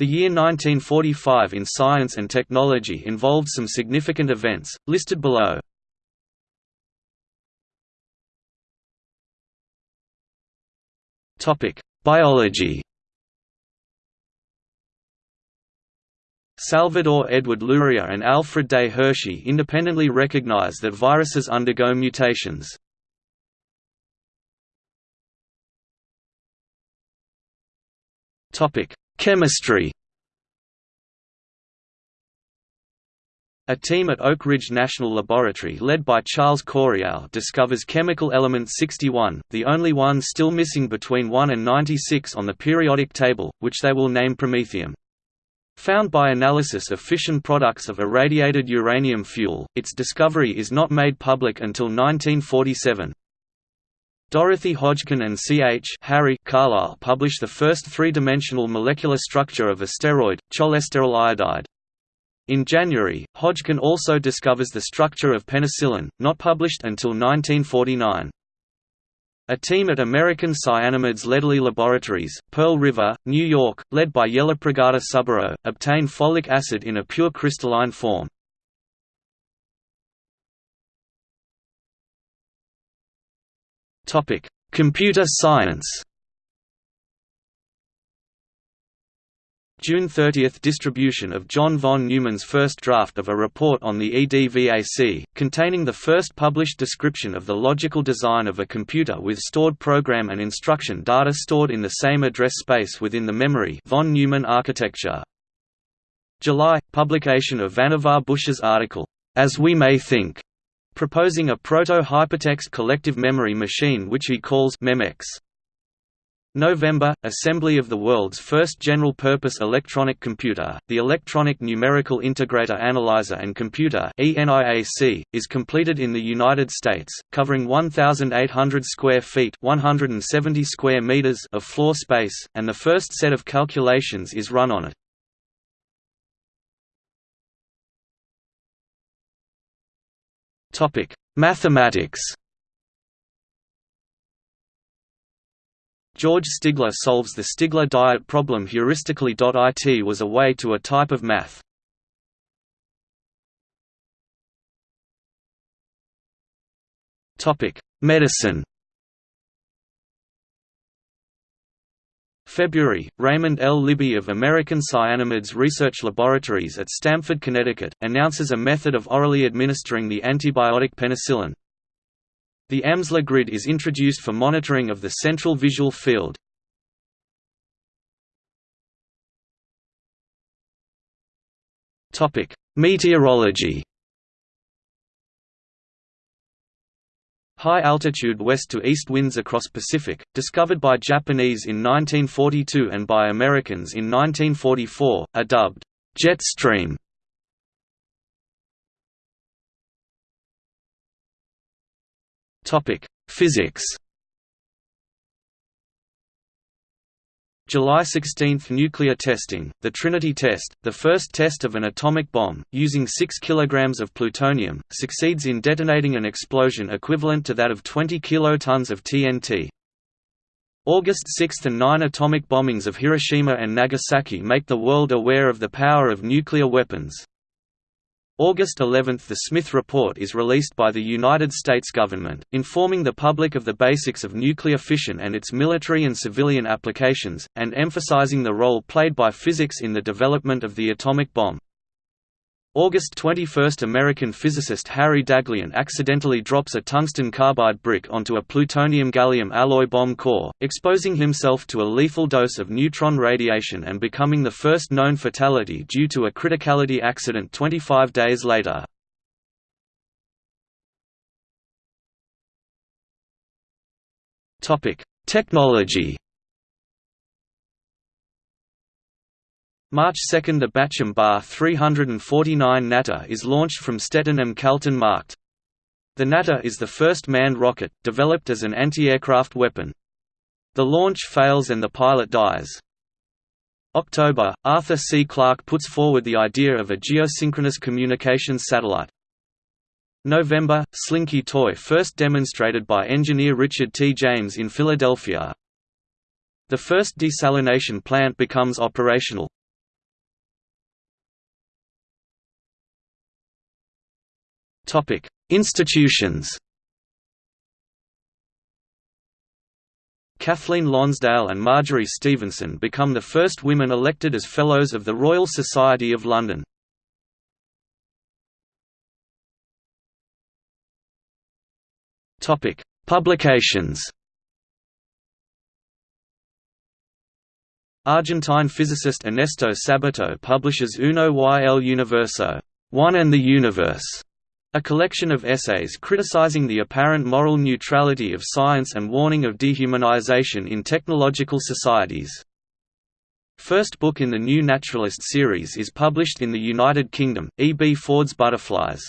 The year 1945 in science and technology involved some significant events, listed below. Biology Salvador Edward Luria and Alfred Day Hershey independently recognize that viruses undergo mutations. Chemistry A team at Oak Ridge National Laboratory led by Charles Coryell discovers chemical element 61, the only one still missing between 1 and 96 on the periodic table, which they will name promethium. Found by analysis of fission products of irradiated uranium fuel, its discovery is not made public until 1947. Dorothy Hodgkin and C. H. Harry Carlisle publish the first three-dimensional molecular structure of a steroid, cholesterol iodide. In January, Hodgkin also discovers the structure of penicillin, not published until 1949. A team at American Cyanamids Lederle Laboratories, Pearl River, New York, led by Yella Yellapragada Subbarow, obtain folic acid in a pure crystalline form. Computer science. June 30 – Distribution of John von Neumann's first draft of a report on the EDVAC, containing the first published description of the logical design of a computer with stored program and instruction data stored in the same address space within the memory von Neumann architecture. July – Publication of Vannevar Bush's article, "'As We May Think' proposing a proto-hypertext collective memory machine which he calls MEMEX. November – Assembly of the world's first general-purpose electronic computer, the Electronic Numerical Integrator Analyzer and Computer is completed in the United States, covering 1,800 square feet 170 square meters of floor space, and the first set of calculations is run on it. Mathematics George Stigler solves the Stigler diet problem heuristically.it was a way to a type of math. Topic: Medicine February, Raymond L. Libby of American Cyanamids Research Laboratories at Stamford, Connecticut, announces a method of orally administering the antibiotic penicillin. The Amsler grid is introduced for monitoring of the central visual field. Meteorology High-altitude west to east winds across Pacific, discovered by Japanese in 1942 and by Americans in 1944, are dubbed jet stream. Topic: Physics. July 16 – Nuclear testing, the Trinity test, the first test of an atomic bomb, using 6 kg of plutonium, succeeds in detonating an explosion equivalent to that of 20 kilotons of TNT. August 6 and 9 atomic bombings of Hiroshima and Nagasaki make the world aware of the power of nuclear weapons. August 11 – The Smith Report is released by the United States government, informing the public of the basics of nuclear fission and its military and civilian applications, and emphasizing the role played by physics in the development of the atomic bomb. August 21 – American physicist Harry Daghlian accidentally drops a tungsten carbide brick onto a plutonium-gallium alloy bomb core, exposing himself to a lethal dose of neutron radiation and becoming the first known fatality due to a criticality accident 25 days later. Technology March 2 – The Bachem Bar 349 Natter is launched from Stetten am Kalten Markt. The Natter is the first manned rocket, developed as an anti-aircraft weapon. The launch fails and the pilot dies. October – Arthur C. Clarke puts forward the idea of a geosynchronous communications satellite. November – Slinky toy first demonstrated by engineer Richard T. James in Philadelphia. The first desalination plant becomes operational. Institutions. Kathleen Lonsdale and Marjory Stephenson become the first women elected as Fellows of the Royal Society of London. Publications. Argentine physicist Ernesto Sabato publishes Uno y el Universo, One and the Universe, a collection of essays criticizing the apparent moral neutrality of science and warning of dehumanization in technological societies. First book in the New Naturalist series is published in the United Kingdom, E. B. Ford's Butterflies.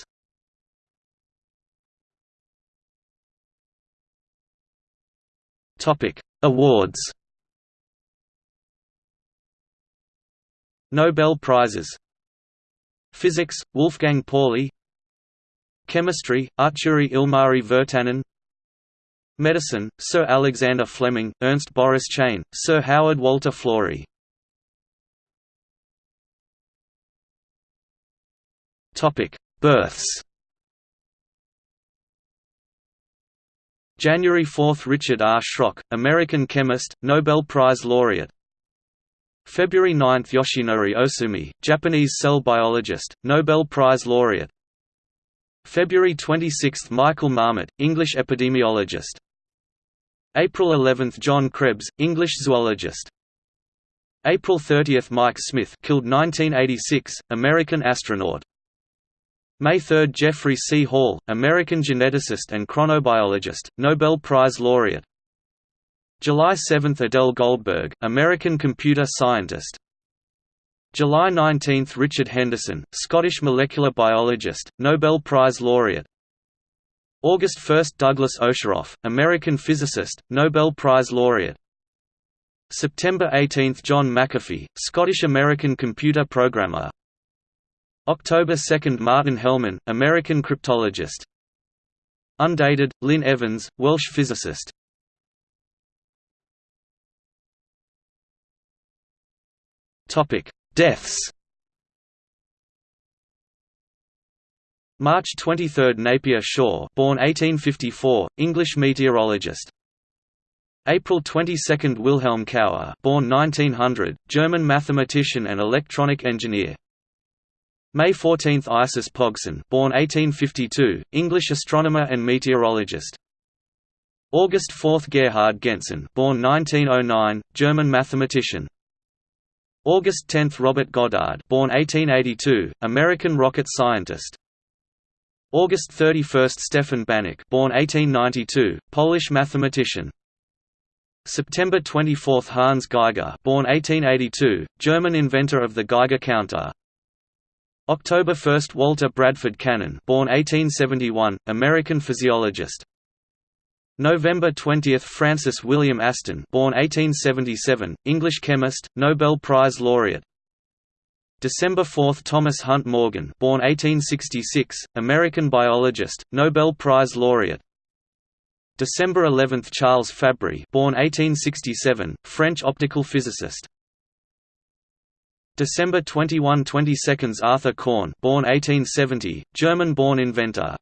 Awards Nobel Prizes Physics, Wolfgang Pauli Chemistry, Artturi Ilmari Virtanen Medicine, Sir Alexander Fleming, Ernst Boris Chain, Sir Howard Walter Florey. Births. January 4 – Richard R. Schrock, American chemist, Nobel Prize laureate. February 9 – Yoshinori Ohsumi, Japanese cell biologist, Nobel Prize laureate February 26 – Michael Marmot, English epidemiologist. April 11 – John Krebs, English zoologist. April 30 – Mike Smith killed 1986, American astronaut. May 3 – Jeffrey C. Hall, American geneticist and chronobiologist, Nobel Prize laureate. July 7 – Adele Goldberg, American computer scientist July 19 – Richard Henderson, Scottish molecular biologist, Nobel Prize laureate. August 1 – Douglas Osheroff, American physicist, Nobel Prize laureate. September 18 – John McAfee, Scottish-American computer programmer. October 2 – Martin Hellman, American cryptologist. Undated, Lyn Evans, Welsh physicist Deaths March 23 – Napier Shaw born 1854, English meteorologist April 22 – Wilhelm Cauer born 1900, German mathematician and electronic engineer May 14 – Isis Pogson born 1852, English astronomer and meteorologist. August 4 – Gerhard Gentzen born 1909, German mathematician. August 10 – Robert Goddard born 1882, American rocket scientist. August 31 – Stefan Banach born 1892, Polish mathematician. September 24 – Hans Geiger born 1882, German inventor of the Geiger counter. October 1 – Walter Bradford Cannon born 1871, American physiologist November 20 – Francis William Aston born 1877, English chemist, Nobel Prize laureate. December 4 – Thomas Hunt Morgan born 1866, American biologist, Nobel Prize laureate. December 11 – Charles Fabry born 1867, French optical physicist. December 21 22 Arthur Korn born 1870, German-born inventor